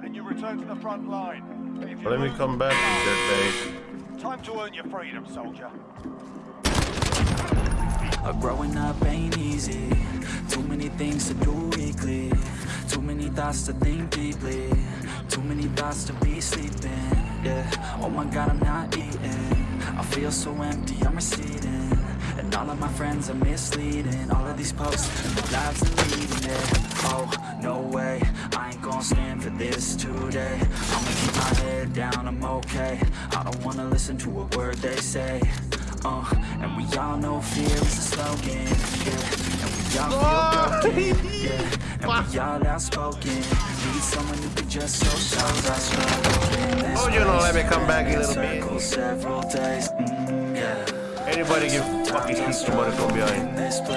that and you return to the front line. If Let me come back, fight, you dirtbag. Time to earn your freedom, soldier. Uh, growing up ain't easy. Too many things to do weekly. Too many thoughts to think deeply. Too many thoughts to be sleeping. Yeah, oh my god I'm not eating. I feel so empty, I'm receding. And all of my friends are misleading. All of these posts lives they're leading yeah. Oh, gon' stand for this today I'ma keep my head down, I'm okay I don't wanna listen to a word they say uh, and we all know fear is a slogan, yeah. And we all feel broken, yeah. And we all outspoken. Need someone who could just so shows our struggle Oh, you know, let me come back a little bit. Circles several days, mm. Anybody give fucking somebody from behind. In this place,